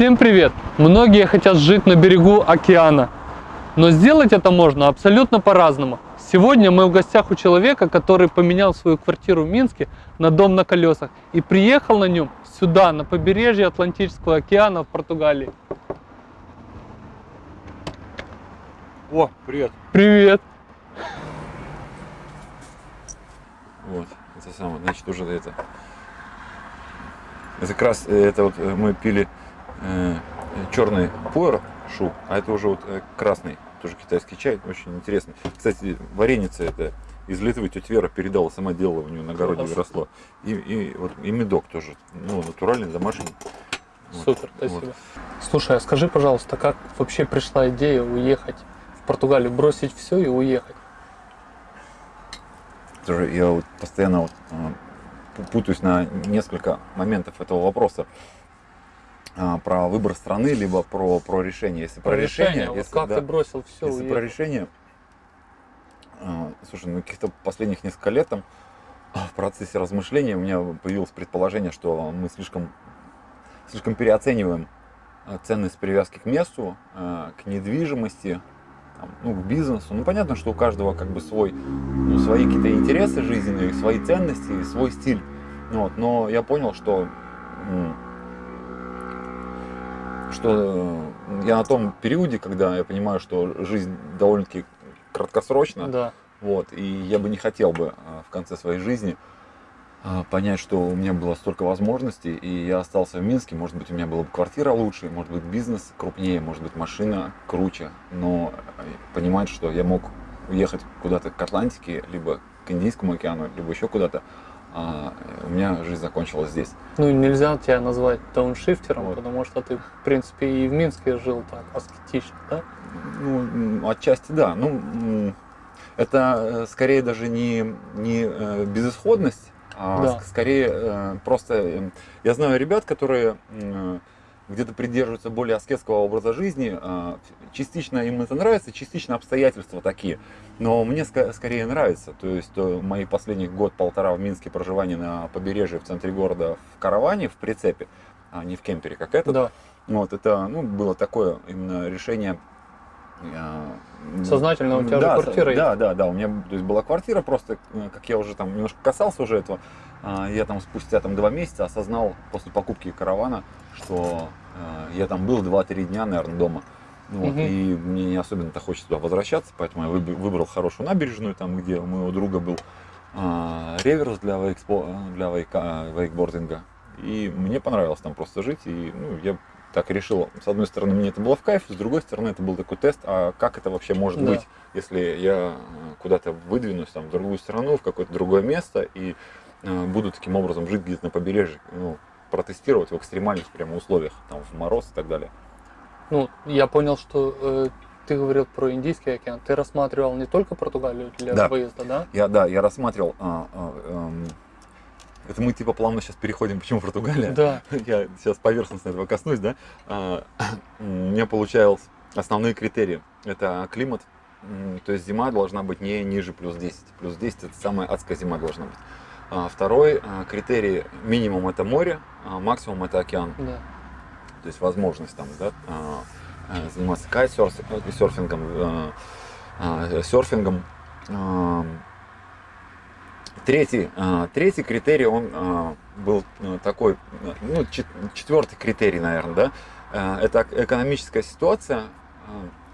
Всем привет! Многие хотят жить на берегу океана, но сделать это можно абсолютно по-разному. Сегодня мы в гостях у человека, который поменял свою квартиру в Минске на дом на колесах и приехал на нем сюда, на побережье Атлантического океана в Португалии. О, привет. Привет! Вот, это самое, значит, уже это. Это как раз, э, это вот э, мы пили э, черный пуэр шу, а это уже вот э, красный, тоже китайский чай, очень интересный. Кстати, вареница это из Литвы тетя Вера передала, сама делала, у нее на огороде Класс. выросло. И, и, вот, и медок тоже, ну, натуральный, домашний. Вот, Супер, спасибо. вот. Слушай, а скажи, пожалуйста, как вообще пришла идея уехать в Португалию, бросить все и уехать? Тоже я вот постоянно вот, пу- путаюсь на несколько моментов этого вопроса. А, Про выбор страны, либо про, про решение. Если про, решение, вот если, как да, ты бросил все, если про решение, а, слушай, ну каких-то последних несколько лет там а, в процессе размышления у меня появилось предположение, что мы слишком, слишком переоцениваем ценность привязки к месту, к недвижимости, там, ну, к бизнесу. Ну, понятно, что у каждого как бы свой, ну, свои какие-то интересы жизненные, свои ценности, свой стиль. Вот, но я понял, что, что я на том периоде, когда я понимаю, что жизнь довольно-таки краткосрочна, Да. вот, и я бы не хотел бы а, в конце своей жизни а, понять, что у меня было столько возможностей, и я остался в Минске, может быть, у меня была бы квартира лучше, может быть, бизнес крупнее, может быть, машина круче, но э, понимать, что я мог уехать куда-то к Атлантике, либо к Индийскому океану, либо еще куда-то, а, у меня жизнь закончилась здесь. Ну, нельзя тебя назвать дауншифтером, Вот. потому что ты, в принципе, и в Минске жил так, аскетично, да? Ну, отчасти да. Ну, м, это э, скорее даже не, не э, безысходность, а Да. ск- скорее э, просто... э, Я знаю ребят, которые где-то придерживаются более аскетского образа жизни. а, Частично им это нравится, частично обстоятельства такие. Но мне скорее нравится. То есть э, мои последний год-полтора в Минске проживания на побережье в центре города в караване, в прицепе, а не в кемпере, как этот. Да. Вот, это ну, было такое именно решение. э, Сознательно у тебя же да, квартира Да, да, да, у меня то есть, была квартира, просто, э, как я уже там немножко касался уже этого, а, я там спустя там два месяца осознал после покупки каравана, что э, я там был 2-3 дня, наверное, дома. Вот, Мгм. И мне не особенно-то хочется туда возвращаться, поэтому я выб- выбрал хорошую набережную, там, где у моего друга был а, реверс для, вейкспо, для вейка- вейкбординга. И мне понравилось там просто жить. И ну, я так решил, с одной стороны, мне это было в кайф, с другой стороны, это был такой тест, а как это вообще может Да. быть, если я э, куда-то выдвинусь там, в другую страну, в какое-то другое место, и э, буду таким образом жить где-то на побережье, ну, протестировать в экстремальных прямо условиях, там, в мороз и так далее. Ну, я понял, что э, ты говорил про Индийский океан. Ты рассматривал не только Португалию для Да. выезда, да? Я, да, я рассматривал, а, а, эм, это мы типа плавно сейчас переходим, почему Португалия? Да. Я сейчас поверхностно этого коснусь, да. А, У меня получалось основные критерии. Это климат, то есть зима должна быть не ниже плюс 10. Плюс 10 это самая адская зима должна быть. А, Второй а, критерий, минимум это море, а максимум это океан. Да. То есть возможность там, да, заниматься кайтсерфингом, а, а, серфингом. Третий, третий критерий, он был а, такой, ну, чет- четвертый критерий, наверное, да, это экономическая ситуация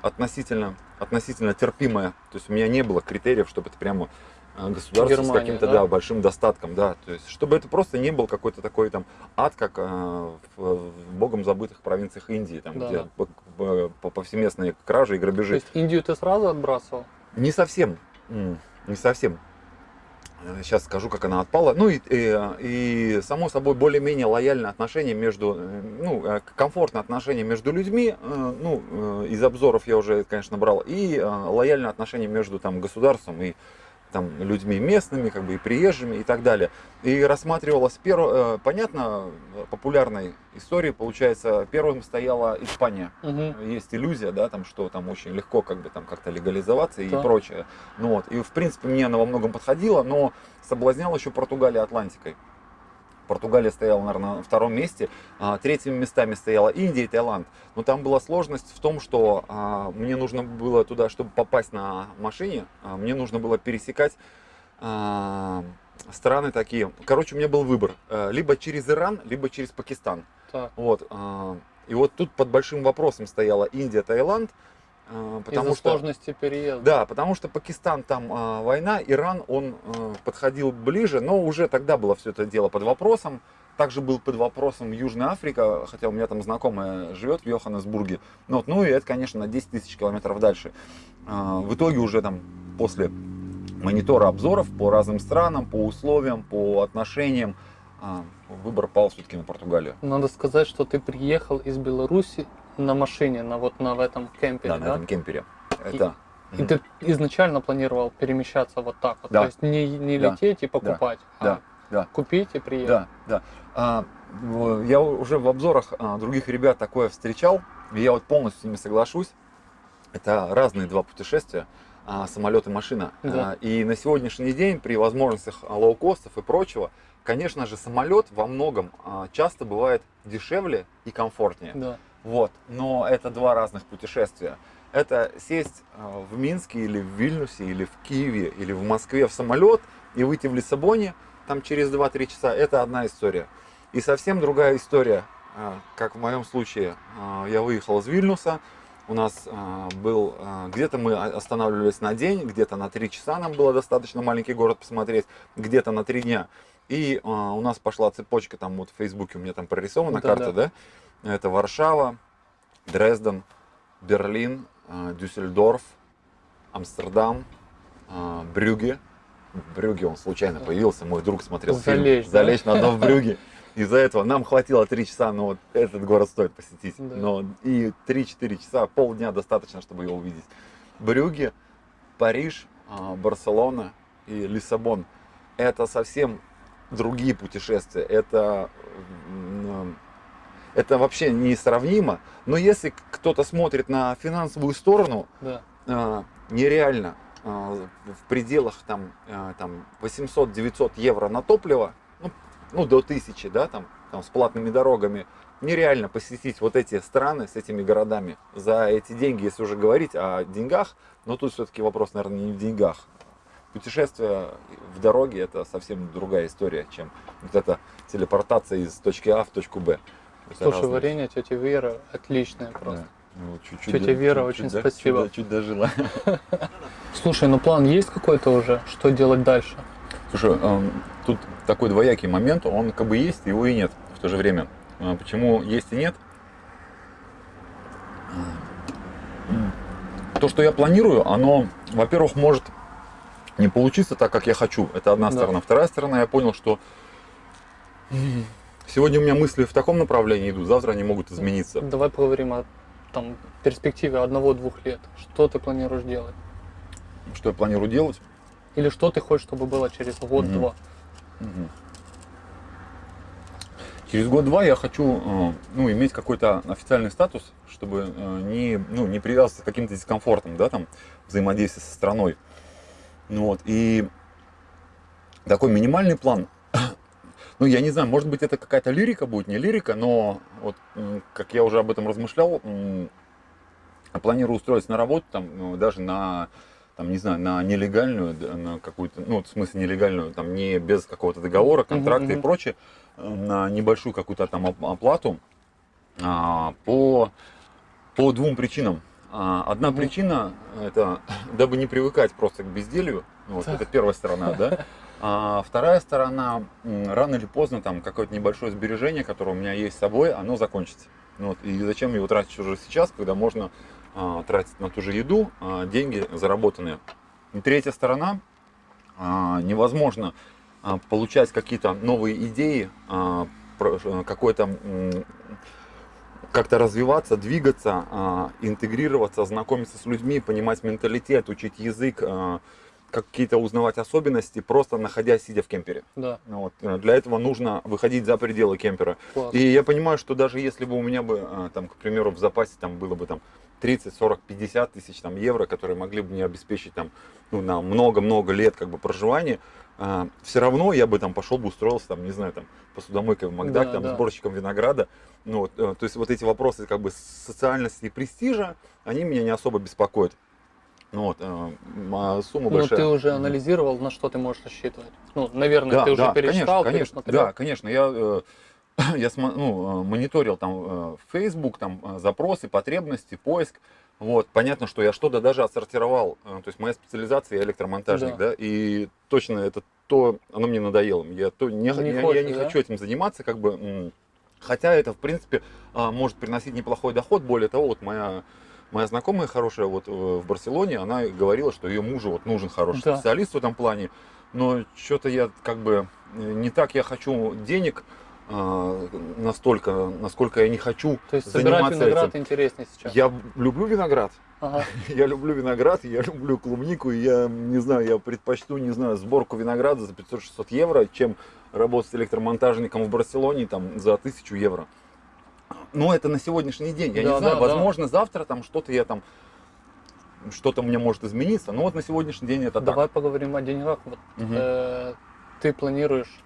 относительно, относительно терпимая. То есть у меня не было критериев, чтобы это прямо а, государство с Германия, каким-то да? да, большим достатком, да, то есть чтобы это просто не был какой-то такой там ад, как а, в, в богом забытых провинциях Индии, там, Да, где да. по- по- по- повсеместные кражи и То грабежи. есть Индию ты сразу отбрасывал? Не совсем. Не совсем. Сейчас скажу, как она отпала. Ну и, и, и, само собой более-менее лояльное отношение между, э, ну, э, комфортное отношение между людьми, э, ну, э, из обзоров я уже, конечно, брал, и э, лояльное отношение между там государством и там людьми местными, как бы и приезжими и так далее. И рассматривалась перво, э, понятно, популярной истории, получается, первым стояла Испания Мгм. есть иллюзия, да, там, что там очень легко как бы там как-то легализоваться и Да. прочее. Ну вот, и в принципе мне она во многом подходила, но соблазняла еще Португалия Атлантикой. Португалия стояла, наверное, на втором месте. А, третьими местами стояла Индия и Таиланд. Но там была сложность в том, что а, мне нужно было туда, чтобы попасть на машине, а, мне нужно было пересекать страны такие. Короче, у меня был выбор. э, Либо через Иран, либо через Пакистан. Так. Вот. И вот тут под большим вопросом стояла Индия, Таиланд. А, Потому Из-за что... сложности переезда. Да, потому что Пакистан там а, война, Иран он а, подходил ближе, но уже тогда было все это дело под вопросом. Также был под вопросом Южная Африка, хотя у меня там знакомая живет в Йоханнесбурге. Ну, вот, ну и это, конечно, на 10 тысяч километров дальше. А, в итоге уже там после монитора обзоров по разным странам, по условиям, по отношениям, а, выбор пал все-таки на Португалию. Надо сказать, что ты приехал из Беларуси на машине, на вот на в этом кемпере, Да, да? на этом кемпере. Это... И ты изначально планировал перемещаться вот так вот, Да. то есть не, не Да. лететь и покупать, Да, а да. купить и приехать. Да, да. А, я уже в обзорах а, других ребят такое встречал, и я вот полностью с ними соглашусь. Это разные два путешествия, а, самолет и машина. Да. А, и на сегодняшний день при возможностях а, лоукостов и прочего, конечно же, самолет во многом а, часто бывает дешевле и комфортнее. Да. Вот, но это два разных путешествия. Это сесть а, в Минске или в Вильнюсе, или в Киеве, или в Москве в самолет и выйти в Лиссабоне там через 2-3 часа. Это одна история. И совсем другая история, а, как в моем случае. а, Я выехал из Вильнюса, у нас был, где-то мы останавливались на день, где-то на 3 часа нам было достаточно маленький город посмотреть, где-то на 3 дня. И у нас пошла цепочка, там вот в Фейсбуке у меня там прорисована Да, карта, да. да? Это Варшава, Дрезден, Берлин, а, Дюссельдорф, Амстердам, Брюгге. В Брюгге он случайно появился, мой друг смотрел Залечь, фильм да? «Залечь на дно в Брюгге». Из-за этого нам хватило 3 часа, но вот этот город стоит посетить. Да. Но и 3-4 часа, полдня достаточно, чтобы его увидеть. Брюгге, Париж, а, Барселона и Лиссабон. Это совсем другие путешествия. Это, это вообще несравнимо. Но если кто-то смотрит на финансовую сторону, Да. а, нереально а, в пределах там, а, там 800-900 евро на топливо, ну, ну, до 1000, да, там, там с платными дорогами, нереально посетить вот эти страны с этими городами за эти деньги, если уже говорить о деньгах, но тут все-таки вопрос, наверное, не в деньгах. Путешествие в дороге это совсем другая история, чем вот эта телепортация из точки А в точку Б. Слушай, разные варенье тети Вера отличное просто. Да. Ну, чуть-чуть Тетя до- Вера, чуть- очень чуть спасибо. Чуть, чуть дожила. Слушай, ну план есть какой-то уже, что делать дальше? Слушай, эм, тут такой двоякий момент, он как бы есть, его и нет в то же время. А Почему есть и нет? М, То, что я планирую, оно, во-первых, может не получиться так, как я хочу. Это одна Да. сторона. Вторая сторона, я понял, что сегодня у меня мысли в таком направлении идут, завтра они могут измениться. Давай поговорим о там, перспективе одного-двух лет. Что ты планируешь делать? Что я планирую делать? Или что ты хочешь, чтобы было через год-два? Мгм. Через год-два я хочу э, ну, иметь какой-то официальный статус, чтобы э, не, ну, не привязываться к каким-то дискомфортам, да, там, взаимодействия со страной. Ну, вот, и такой минимальный план, ну, я не знаю, может быть, это какая-то лирика будет, не лирика, но вот, как я уже об этом размышлял, я планирую устроиться на работу, там, ну, даже на, там, не знаю, на нелегальную, на какую-то, ну, в смысле нелегальную, там, не без какого-то договора, контракта и мгм. прочее, на небольшую какую-то там оп- оплату а, по, по двум причинам. А, Одна причина это дабы не привыкать просто к безделью. Вот, Так. это первая сторона, да. А вторая сторона, рано или поздно, там какое-то небольшое сбережение, которое у меня есть с собой, оно закончится. Ну Вот, и зачем его тратить уже сейчас, когда можно а, тратить на ту же еду а, деньги заработанные. И третья сторона, а, невозможно а, получать какие-то новые идеи, а, э, какой-то как-то развиваться, двигаться, а, интегрироваться, знакомиться с людьми, понимать менталитет, учить язык, а, какие-то узнавать особенности, просто находясь, сидя в кемпере. Да, Ну Вот. э, Для этого нужно выходить за пределы кемпера. класс. И я понимаю, что даже если бы у меня бы, а, там, к примеру, в запасе там было бы там 30, 40, 50 тысяч там, евро, которые могли бы мне обеспечить там, ну, на много-много лет как бы, проживания, все равно я бы там пошел бы устроился, там, не знаю, там, посудомойкой в Макдак, Да, там, да. сборщиком винограда. Ну, вот, э, то есть вот эти вопросы как бы социальности и престижа, они меня не особо беспокоят. Ну вот, э, сумма Ну, большая. ты уже анализировал, на что ты можешь рассчитывать. Ну, наверное, Да, ты уже да, перечитал, конечно, да, конечно. Я, э, я ну, э, мониторил там э, Facebook, там э, запросы, потребности, поиск. Вот, понятно, что я что-то даже отсортировал. То есть моя специализация я электромонтажник, Да. да. и точно это то, оно мне надоело. Я то не, Не я, я хочешь, не да? хочу этим заниматься, как бы. Хотя это, в принципе, а, может приносить неплохой доход. Более того, вот моя моя знакомая хорошая вот э, в Барселоне, она говорила, что ее мужу вот нужен хороший Да. специалист в этом плане. Но что-то я как бы э, не так я хочу денег а, настолько, насколько я не хочу То есть собирать заниматься виноград этим. интереснее сейчас. Я люблю виноград, Ага. я люблю виноград, я люблю клубнику, я не знаю, я предпочту, не знаю, сборку винограда за 500-600 евро, чем работать электромонтажником в Барселоне там за 1000 евро. Но это на сегодняшний день. Я Да, не знаю, да, да. возможно, завтра там что-то я там что-то у меня может измениться. Но вот на сегодняшний день это Давай поговорим о деньгах. Вот, так. Мгм. э, ты планируешь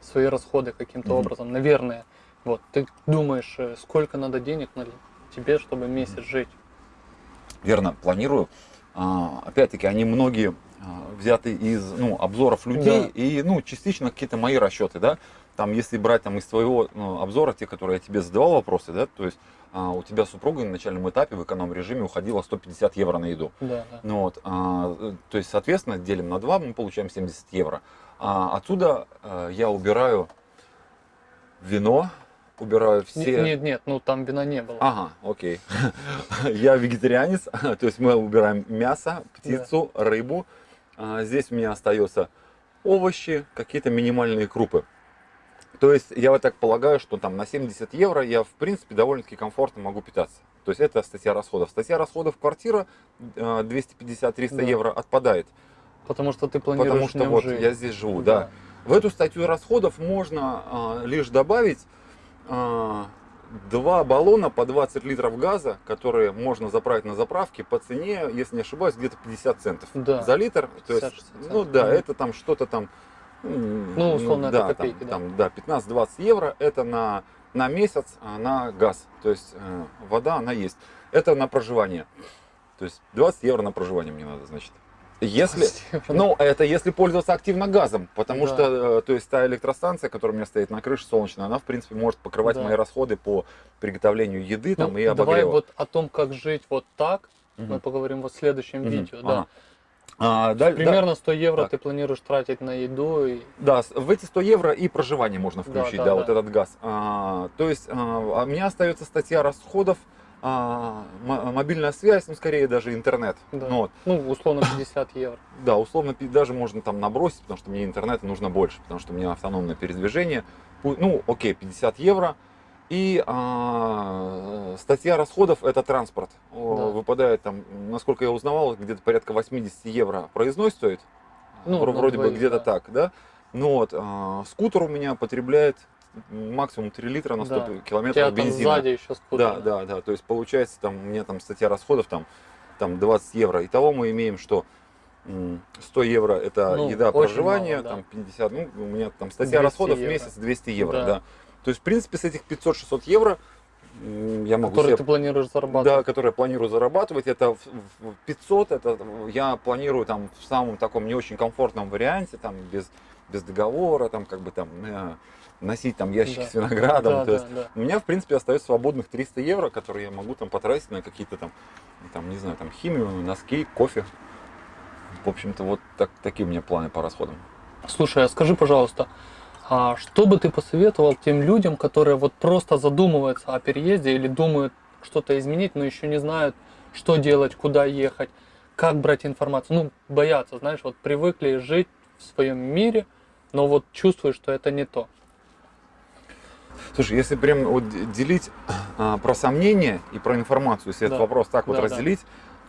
свои расходы каким-то Мгм. образом, наверное. Вот, ты думаешь, э, сколько надо денег на тебе, чтобы месяц жить? Верно, планирую. А, Опять-таки, они многие а, взяты из ну, обзоров людей Да. и ну, частично какие-то мои расчеты, да. Там, если брать там, из твоего ну, обзора, те, которые я тебе задавал вопросы, да, то есть а, у тебя супруга на начальном этапе в эконом-режиме уходила 150 евро на еду. Да, да. Ну вот, а, то есть, соответственно, делим на 2, мы получаем 70 евро. А отсюда а, я убираю вино, убираю все... Нет, нет, ну там вина не было. Ага, окей. Я вегетарианец, то есть мы убираем мясо, птицу, рыбу. А, Здесь у меня остается овощи, какие-то минимальные крупы. То есть я вот так полагаю, что там на 70 евро я в принципе довольно-таки комфортно могу питаться. То есть это статья расходов. Статья расходов квартира э, 250-300 Да. евро отпадает. Потому что ты планируешь Потому что вот жить. я здесь живу, да. В эту статью расходов можно а, лишь добавить а, два баллона по 20 литров газа, которые можно заправить на заправке по цене, если не ошибаюсь, где-то 50 центов Да. за литр. То есть, 50-60 ну да, это там что-то там, Ну, условно, это да, копейки, да. там, там, да, 15-20 евро, это на, на месяц а, на газ. То есть э, вода, она есть. Это на проживание. То есть 20 евро на проживание мне надо, значит. Если, ну, это если пользоваться активно газом, потому Да. что, э, то есть та электростанция, которая у меня стоит на крыше солнечная, она, в принципе, может покрывать Да. мои расходы по приготовлению еды там, Ну, и давай обогрева. вот о том, как жить вот так, Мгм. мы поговорим вот в следующем Мгм. видео. Да. Ага. А, да, Примерно 100 евро Так. ты планируешь тратить на еду и Да, в эти 100 евро и проживание можно Да, включить, да, да, да. вот этот газ. А, то есть а, у меня остается статья расходов, а, мобильная связь, ну, скорее даже интернет. Да. Ну, вот. ну, условно 50 евро. Да, условно даже можно там набросить, потому что мне интернета нужно больше, потому что у меня автономное передвижение. Ну, окей, 50 евро. И а, статья расходов это транспорт. Да. Выпадает там, насколько я узнавал, где-то порядка 80 евро проездной стоит. Ну, на Вроде бы где-то да. так, да? Ну вот, а, скутер у меня потребляет максимум 3 литра на 100 Да. Километров бензина. сзади еще скутер. Да, да, да. То есть получается там у меня там статья расходов там, там 20 евро. Итого мы имеем, что м, 100 евро это Ну, еда, проживание, мало, да. там 50, ну у меня там статья 200 расходов в евро. месяц 200 евро, Да. да. То есть в принципе с этих 500-600 евро я могу Который себе ты планируешь да, зарабатывать. которые я планирую зарабатывать, это в- в 500, это я планирую там в самом таком не очень комфортном варианте, там без, без договора, там как бы там э, носить там ящики Да. с виноградом, Да, то да, есть да. у меня, в принципе, остается свободных 300 евро, которые я могу там потратить на какие-то там, там, не знаю, там химию, носки, кофе. В общем-то, вот так, такие у меня планы по расходам. Слушай, а скажи, пожалуйста, а что бы ты посоветовал тем людям, которые вот просто задумываются о переезде или думают что-то изменить, но еще не знают, что делать, куда ехать, как брать информацию? Ну, боятся, знаешь, вот привыкли жить в своем мире, но вот чувствуют, что это не то. Слушай, если прям вот делить а, про сомнения и про информацию, если Да. этот вопрос так вот Да, да.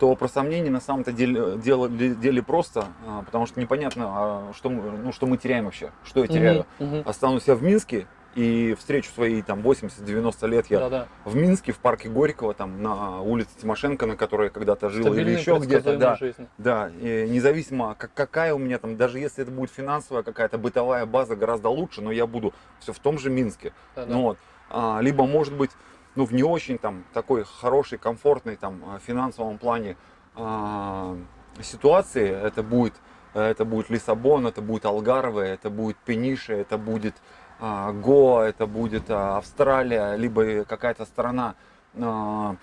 То про сомнения на самом-то деле, дело, деле просто, а, потому что непонятно, а, что, мы, ну, что мы теряем вообще, что я теряю. Мгм, мгм. Останусь я в Минске и встречу свои там 80-90 лет я Да-да. в Минске, в парке Горького, там на улице Тимошенко, на которой я когда-то жил, или Стабильной, еще где-то, да. Да, и независимо, как, какая у меня там, даже если это будет финансовая какая-то бытовая база гораздо лучше, но я буду все в том же Минске. Да-да. Ну вот. А, либо, может быть, ну, в не очень там такой хороший, комфортный там а, финансовом плане а, ситуации, это будет, это будет Лиссабон, это будет Алгарве, это будет Пениша, это будет а, Гоа, это будет а, Австралия, либо какая-то страна. а,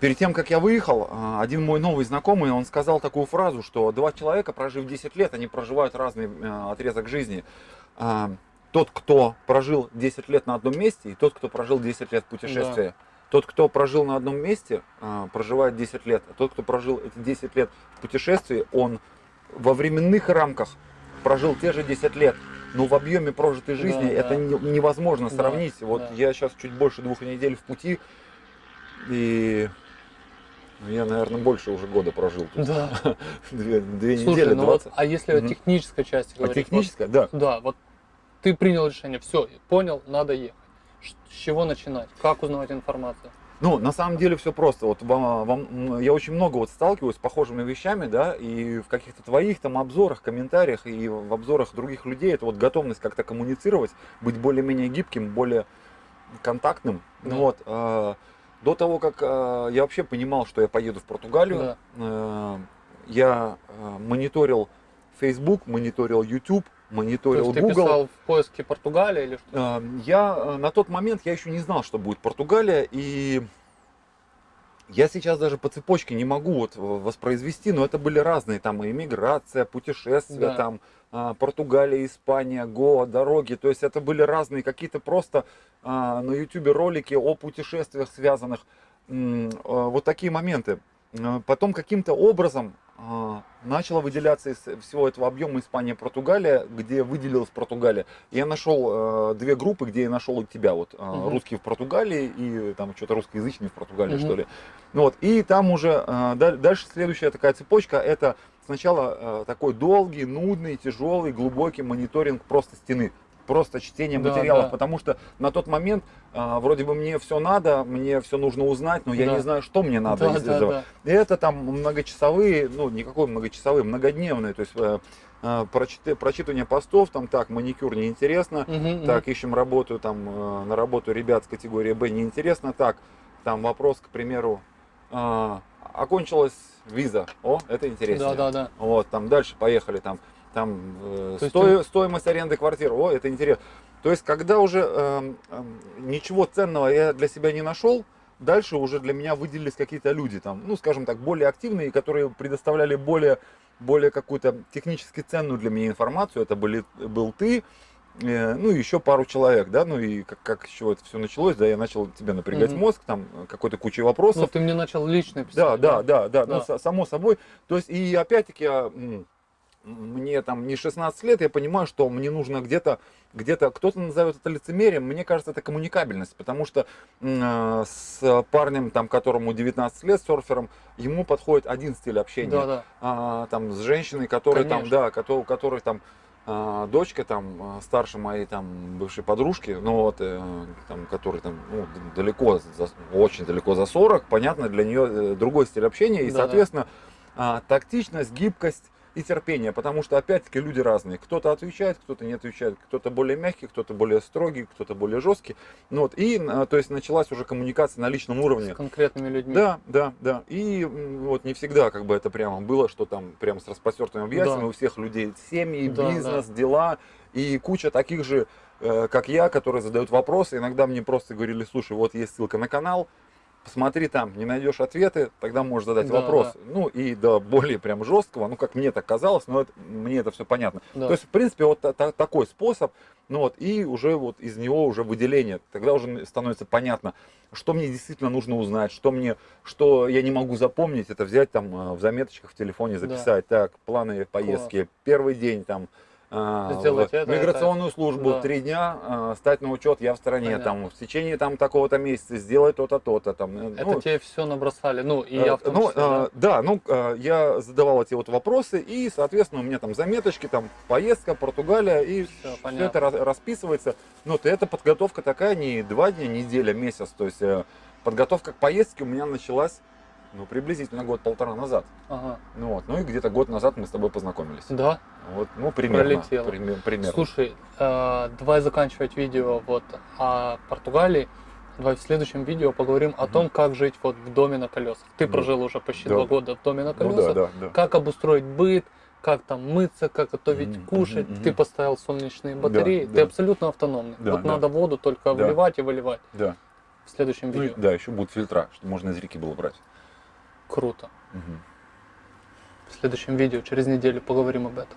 Перед тем, как я выехал, один мой новый знакомый, он сказал такую фразу, что два человека, прожив 10 лет, они проживают разный э, отрезок жизни. Тот, кто прожил 10 лет на одном месте, и тот, кто прожил 10 лет в путешествии. Тот, кто прожил на одном месте, а, проживает 10 лет. А тот, кто прожил эти 10 лет в путешествии, он во временных рамках прожил те же 10 лет. Но в объеме прожитой жизни Да, это да. не- невозможно Да, сравнить. Вот да. я сейчас чуть больше двух недель в пути, и ну, я, наверное, больше уже года прожил. тут. Да. Две, две Слушай, недели, ну 20. вот, а если о Мгм. технической части А говорить? техническая, да. Вот, да, вот ты принял решение, все, понял, надо ехать. С чего начинать? Как узнавать информацию? Ну, на самом деле все просто. Вот вам, вам- я очень много вот сталкиваюсь с похожими вещами, да, и в каких-то твоих там обзорах, комментариях и в обзорах других людей это вот готовность как-то коммуницировать, быть более-менее гибким, более контактным. Да. Вот, э, до того, как э, я вообще понимал, что я поеду в Португалию, Да. э, я э, мониторил Facebook, мониторил YouTube, То мониторил есть ты Google. писал в поиске Португалия или что? Э, Я э, на тот момент я еще не знал, что будет Португалия, и я сейчас даже по цепочке не могу вот воспроизвести, но это были разные там иммиграция, путешествия, Да. там а, Португалия, Испания, Гоа, дороги, то есть это были разные какие-то просто а, на YouTube ролики о путешествиях связанных, а, вот такие моменты. А, Потом каким-то образом а, начала выделяться из всего этого объема Испания, Португалия, где выделилась Португалия. Я нашел э, две группы, где я нашел и тебя, вот э, Мгм. русские в Португалии и там что-то русскоязычные в Португалии, Мгм. что ли. Ну вот, и там уже э, даль- дальше следующая такая цепочка, это сначала э, такой долгий, нудный, тяжелый, глубокий мониторинг просто стены. Просто чтение Да, материалов, да. потому что на тот момент а, вроде бы мне все надо, мне все нужно узнать, но я Да. не знаю, что мне надо да, из да, этого. да. И это там многочасовые, ну никакой многочасовые, многодневные, то есть э, э, прочит- прочитывание постов, там так, маникюр неинтересно, мгм. так, ищем работу, там э, на работу ребят с категории Б неинтересно, так, там вопрос, к примеру, а, окончилась виза, о, это интересно. Да, да, да. Вот, там дальше поехали, там, там э, сто- стоимость аренды квартиры, о, это интересно. То есть, когда уже эм, ничего ценного я для себя не нашел, дальше уже для меня выделились какие-то люди, там, ну, скажем так, более активные, которые предоставляли более, более какую-то технически ценную для меня информацию. Это были, был ты, э, ну, и еще пару человек, да, ну, и как, как еще это все началось, да, я начал тебе напрягать Мгм. мозг, там, э, какой-то кучей вопросов. Ну, ты мне начал лично Да, писать. да, да, да, Да. ну, са- само собой. То есть, и опять-таки, а, м, мне там не 16 лет, я понимаю, что мне нужно где-то, где-то, кто-то назовет это лицемерием, мне кажется, это коммуникабельность, потому что а, с парнем, там, которому 19 лет, серфером, ему подходит один стиль общения. Да, да. А, там, с женщиной, которая там, да, которой, которой там, а, дочка там а, старше моей там бывшей подружки, ну вот, э, там, который там ну, далеко, за- очень далеко за 40, понятно, для нее э, другой стиль общения, и, Да-да. соответственно, а, тактичность, гибкость и терпение, потому что, опять-таки, люди разные. Кто-то отвечает, кто-то не отвечает, кто-то более мягкий, кто-то более строгий, кто-то более жесткий. Ну, вот, и, а, то есть, началась уже коммуникация на личном уровне. С конкретными людьми. Да, да, да. И вот не всегда как бы это прямо было, что там прям с распростертыми объятиями Да. у всех людей семьи, Да, бизнес, дела и куча таких же, э, как я, которые задают вопросы. Иногда мне просто говорили, слушай, вот есть ссылка на канал, посмотри там, не найдешь ответы, тогда можешь задать Да, вопрос. Ну и до более прям жесткого, ну как мне так казалось, но это- мне это все понятно. Да. То есть, в принципе, вот та- та- такой способ, ну вот, и уже вот из него уже выделение. Тогда уже становится понятно, что мне действительно нужно узнать, что мне, что я не могу запомнить, это взять там э, в заметочках в телефоне, записать, так, планы поездки, первый день там, Сделать в это, миграционную службу да. три дня, а, стать на учет, я в стране, Понятно. там, в течение там такого-то месяца сделать то-то, то-то. Там, э, Это ну, тебе все набросали, ну и Э, я в том ну, числе, э, да, ну, э, я задавал эти вот вопросы, и, соответственно, у меня там заметочки, там, поездка, Португалия, и все понятно. это ра- расписывается. Ну, вот эта подготовка такая не два дня, неделя, месяц, то есть э, подготовка к поездке у меня началась, ну, приблизительно год-полтора назад. Ага. Ну, вот, ну, и где-то год назад мы с тобой познакомились. Да. Вот, ну, примерно. Пролетело. пример- примерно. Слушай, э, давай заканчивать видео вот о Португалии. Давай в следующем видео поговорим о том, как жить вот в доме на колесах. Ты Да. прожил уже почти Да. два года в доме на ну, колесах. да, да, да. Как обустроить быт, как там мыться, как готовить, Мгм, кушать. мгм, Ты поставил солнечные батареи. Ты да. абсолютно автономный. Да, вот да. надо воду только Да. выливать и выливать. да. В следующем Ну, видео. да, еще будут фильтра, чтобы можно из реки было брать. Круто. Мгм. В следующем видео через неделю поговорим об этом.